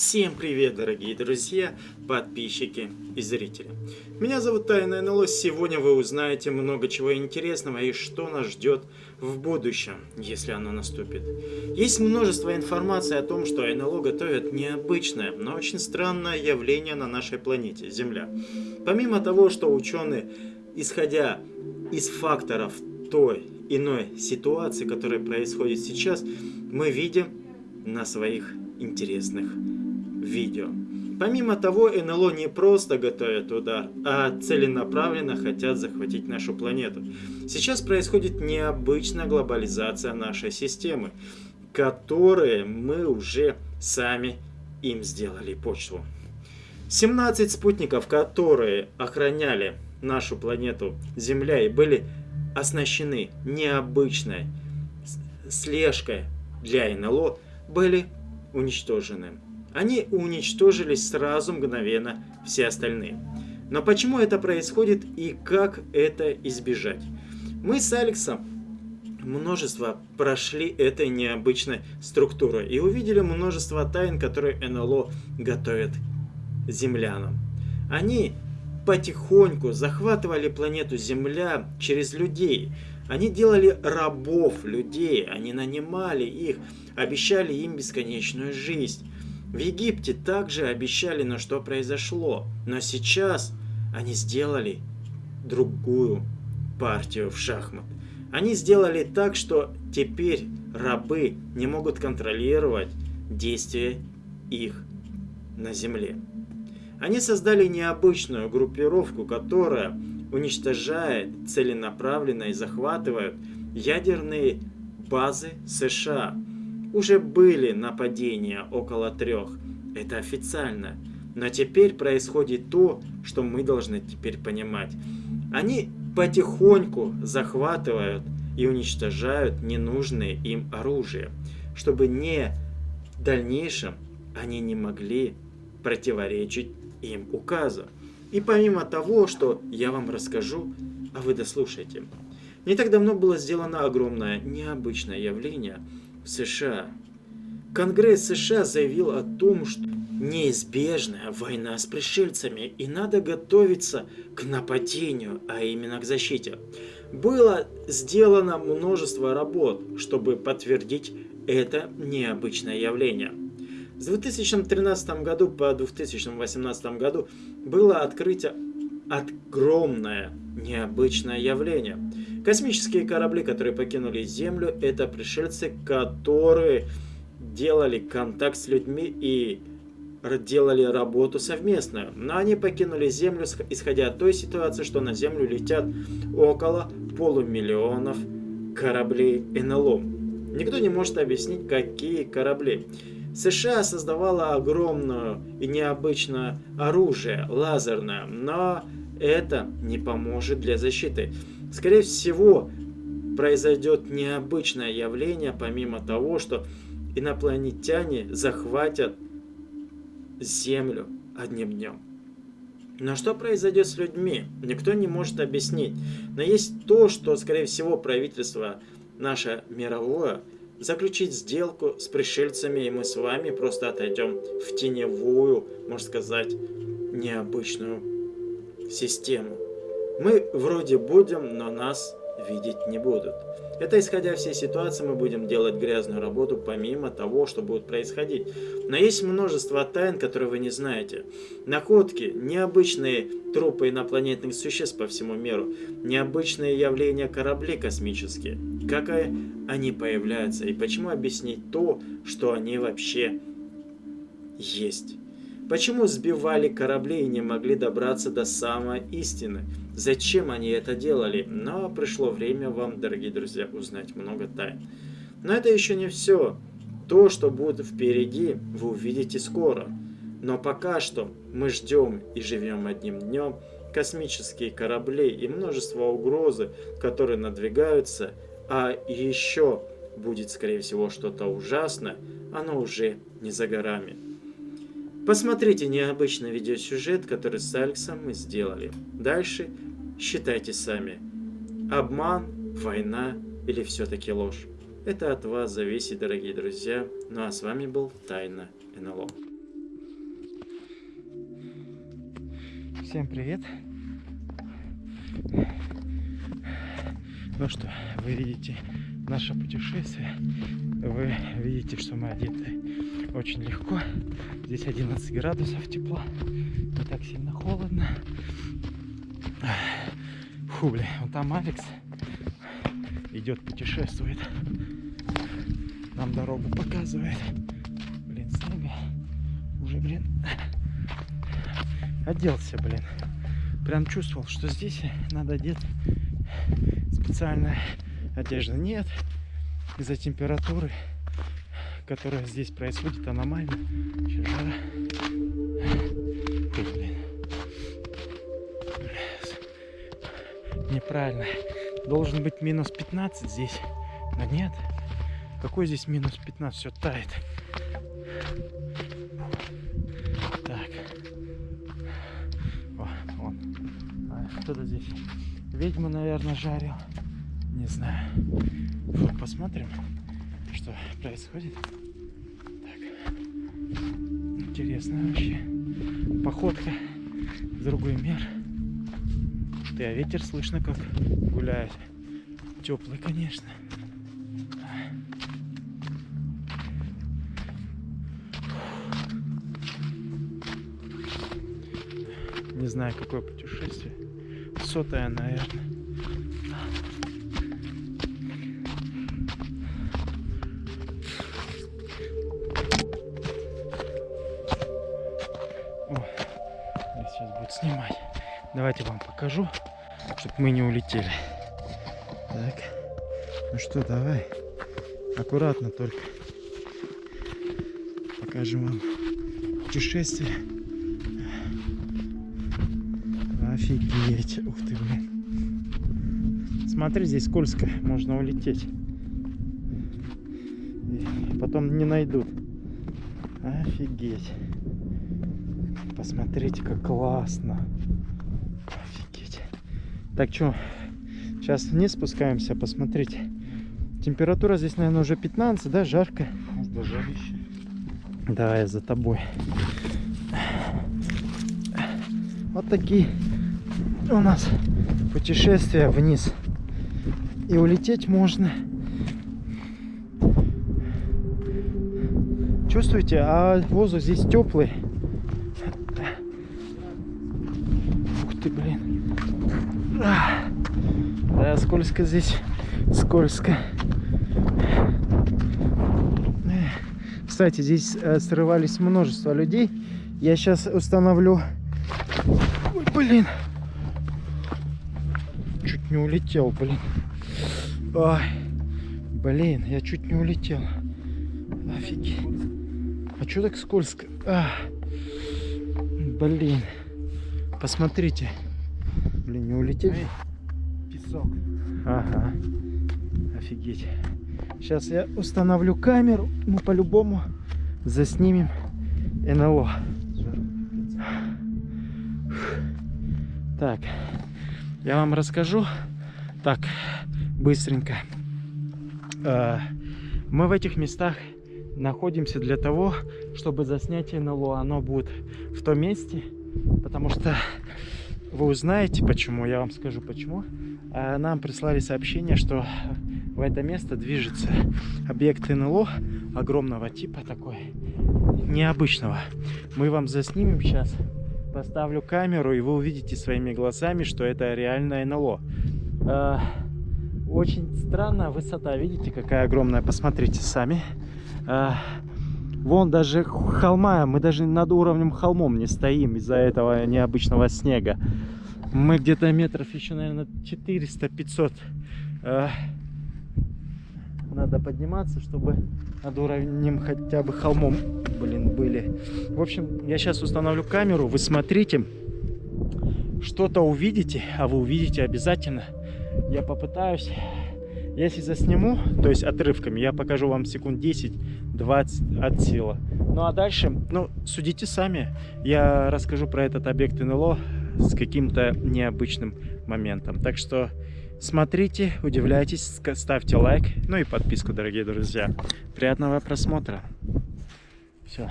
Всем привет, дорогие друзья, подписчики и зрители. Меня зовут Тайна НЛО. Сегодня вы узнаете много чего интересного и что нас ждет в будущем, если оно наступит. Есть множество информации о том, что НЛО готовят необычное, но очень странное явление на нашей планете, Земля. Помимо того, что ученые, исходя из факторов той иной ситуации, которая происходит сейчас, мы видим на своих интересных видео. Помимо того, НЛО не просто готовят удар, а целенаправленно хотят захватить нашу планету. Сейчас происходит необычная глобализация нашей системы, которые мы уже сами им сделали почву. 17 спутников, которые охраняли нашу планету Земля и были оснащены необычной слежкой для НЛО, были уничтожены. Они уничтожились сразу мгновенно все остальные. Но почему это происходит и как это избежать? Мы с Алексом множество прошли этой необычной структурой и увидели множество тайн, которые НЛО готовят землянам. Они потихоньку захватывали планету Земля через людей. Они делали рабов людей, они нанимали их, обещали им бесконечную жизнь. В Египте также обещали, но что произошло. Но сейчас они сделали другую партию в шахмат. Они сделали так, что теперь рабы не могут контролировать действия их на земле. Они создали необычную группировку, которая уничтожает целенаправленно и захватывает ядерные базы США – уже были нападения около трех. Это официально. Но теперь происходит то, что мы должны теперь понимать. Они потихоньку захватывают и уничтожают ненужное им оружие, чтобы не в дальнейшем они не могли противоречить им указу. И помимо того, что я вам расскажу, а вы дослушайте. Не так давно было сделано огромное необычное явление – США. Конгресс США заявил о том, что неизбежная война с пришельцами и надо готовиться к нападению, а именно к защите. Было сделано множество работ, чтобы подтвердить это необычное явление. В 2013 году по 2018 году было открытие огромное необычное явление. Космические корабли, которые покинули Землю, это пришельцы, которые делали контакт с людьми и делали работу совместную. Но они покинули Землю, исходя от той ситуации, что на Землю летят около полумиллионов кораблей НЛО. Никто не может объяснить, какие корабли. США создавала огромное и необычное оружие, лазерное, но это не поможет для защиты. Скорее всего, произойдет необычное явление, помимо того, что инопланетяне захватят Землю одним днем. Но что произойдет с людьми, никто не может объяснить. Но есть то, что, скорее всего, правительство наше мировое заключить сделку с пришельцами, и мы с вами просто отойдем в теневую, можно сказать, необычную систему. Мы вроде будем, но нас видеть не будут. Это исходя всей ситуации мы будем делать грязную работу помимо того, что будет происходить. Но есть множество тайн, которые вы не знаете. Находки, необычные трупы инопланетных существ по всему миру, необычные явления кораблей космические. Как они появляются и почему объяснить то, что они вообще есть. Почему сбивали корабли и не могли добраться до самой истины? Зачем они это делали? Но пришло время вам, дорогие друзья, узнать много тайн. Но это еще не все. То, что будет впереди, вы увидите скоро. Но пока что мы ждем и живем одним днем, космические корабли и множество угрозы, которые надвигаются, а еще будет, скорее всего, что-то ужасное, оно уже не за горами. Посмотрите необычный видеосюжет, который с Алексом мы сделали. Дальше считайте сами. Обман, война или все-таки ложь. Это от вас зависит, дорогие друзья. Ну а с вами был Тайна НЛО. Всем привет. Ну что, вы видите наше путешествие. Вы видите, что мы одеты очень легко. Здесь 11 градусов тепла. Не так сильно холодно. Фу, блин, вот там Алекс идет, путешествует. Нам дорогу показывает. Блин, снега. Уже, блин, оделся, блин. Прям чувствовал, что здесь надо одеть специальная одежда. Нет, из-за температуры, которая здесь происходит, аномально. Сейчас жара. Фу, блин. Неправильно. Должен быть минус 15 здесь. Но нет. Какой здесь минус 15? Все тает. Так. О, вон. А, кто-то здесь ведьму, наверное, жарил. Не знаю. Фу, посмотрим, происходит. Так. Интересно вообще. Походка в другой мир. Ты, а ветер слышно, как гуляет. Теплый, конечно. Не знаю, какое путешествие. Сотая, наверное. Снимать. Давайте вам покажу, чтобы мы не улетели. Так. Ну что, давай. Аккуратно только. Покажем вам путешествие. Офигеть. Ух ты, блин. Смотри, здесь скользко. Можно улететь. И потом не найдут. Офигеть. Посмотрите, как классно. Офигеть. Так, что, сейчас вниз спускаемся, посмотрите. Температура здесь, наверное, уже 15, да, жарко. Да, жарище. Давай я за тобой. Вот такие у нас путешествия вниз. И улететь можно. Чувствуете? А воздух здесь теплый. Ух ты, блин. Да, скользко здесь. Скользко. Кстати, здесь э, срывались множество людей. Я сейчас установлю... Ой, блин. Чуть не улетел, блин. Ой. Блин, я чуть не улетел. Офигеть. А что так скользко? А. Блин. Посмотрите. Блин, не улететь? Песок. Ага. Офигеть. Сейчас я установлю камеру. Мы по-любому заснимем НЛО. Так. Я вам расскажу. Так, быстренько. Э, Мы в этих местах находимся для того, чтобы заснять НЛО. Оно будет в том месте, потому что вы узнаете почему, я вам скажу почему. А Нам прислали сообщение, что в это место движется объект НЛО огромного типа такой, необычного. Мы вам заснимем сейчас, поставлю камеру, и вы увидите своими глазами, что это реальное НЛО. А, Очень странная высота, видите, какая огромная, посмотрите сами. Вон даже холма, мы даже над уровнем холмом не стоим из-за этого необычного снега. Мы где-то метров еще, наверное, 400-500 э, надо подниматься, чтобы над уровнем хотя бы холмом, блин, были. В общем, я сейчас установлю камеру, вы смотрите, что-то увидите, а вы увидите обязательно. Я попытаюсь, если засниму, то есть отрывками, я покажу вам секунд 10-20 от силы. Ну а дальше, ну, судите сами. Я расскажу про этот объект НЛО с каким-то необычным моментом. Так что смотрите, удивляйтесь, ставьте лайк, ну и подписку, дорогие друзья. Приятного просмотра. Все.